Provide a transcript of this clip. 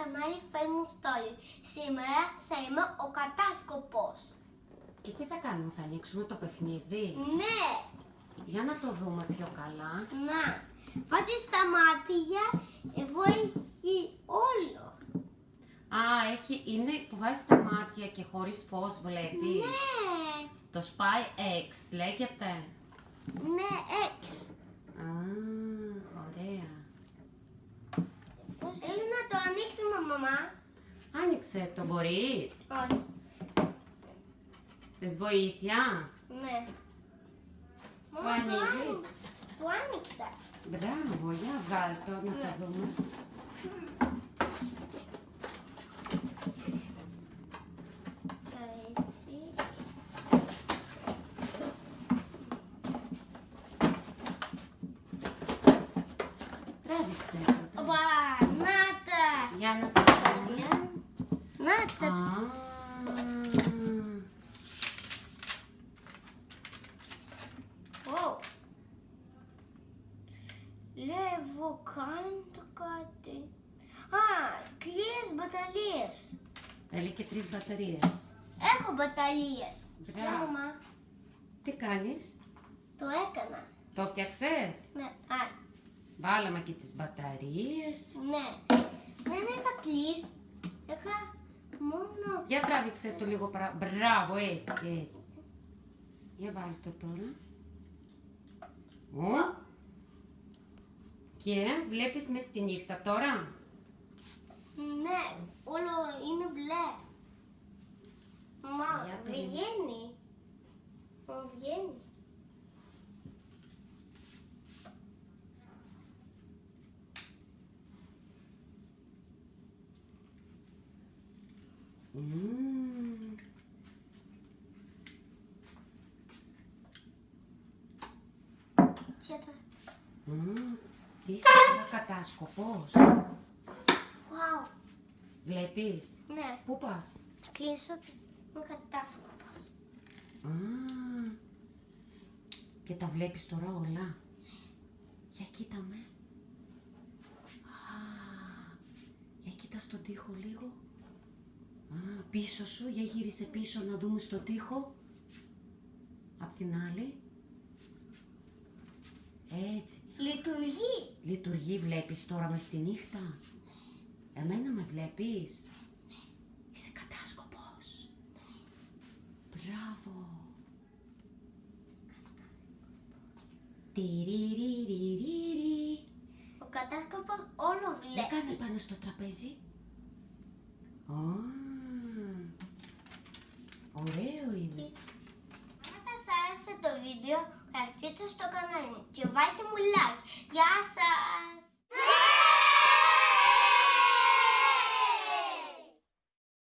κανάλι Famous Story. Σήμερα θα είμαι ο κατάσκοπος. Και τι θα κάνουμε, θα ανοίξουμε το παιχνίδι; Ναι, Για να το δούμε πιο καλά. να. Βάζεις τα μάτια, εδώ έχει όλο. Α, έχει, είναι που βάζεις τα μάτια και χωρίς φως βλέπεις. Ναι, Το Spy X λέγεται. ναι, έξ. Α, ωραία. Θέλω να το ανοίξουμε, μαμά. Άνοιξε το, μπορείς. Όχι, Θες βοήθεια; ναι. Το Μαμά, το ανοίγεις; άνοιξα. Το άνοιξα. Μπράβο, για βγάλ το να το δούμε. Έτσι. Τράβηξε το. Οπα, να τα. Για να το δούμε. Να τα. Α, Ω. Λεύω, κάντε κάτι. Α, κλείες μπαταρίες. Θέλει και τρεις μπαταρίες. Έχω μπαταρίες. Μπράβο. Ναι, μαμά. Τι κάνεις, Το έκανα. το φτιάξες. Ναι, α, Βάλαμε και τις μπαταρίες. ναι. Δεν είχα κλείσει. Είχα μόνο... Για τράβηξε το λίγο παρά. Μπράβο, έτσι, έτσι. Για βάλει το τώρα. Ω. Και βλέπεις μες στη νύχτα τώρα; Ναι, όλο είναι μπλε. Μα Για το βγαίνει. Μα βγαίνει. Μμμ. Τι ήταν. Μμμ. Τι είσαι τώρα κατάσκοπος. Wow. Βλέπεις; Ναι, Πού πας; θα κλείσω με κατάσκοπος. Α, και τα βλέπεις τώρα όλα; Για κοίτα με. Α, για κοίτα στον τοίχο λίγο. Α, πίσω σου, για γύρισε πίσω να δούμε στο τοίχο. Απ' την άλλη. Έτσι. Λειτουργεί. Λειτουργεί, βλέπεις τώρα μες στη νύχτα; Εμένα με βλέπεις; Είσαι κατάσκοπος. Μπράβο. Τυριριριριρι. Ο κατάσκοπος όλο Για κάνε βλέπει. πάνω στο τραπέζι. Α, ωραίο είναι. Αν σας άρεσε το βίντεο, γραφτείτε στο κανάλι μου και βάλτε μου like. Γεια σας!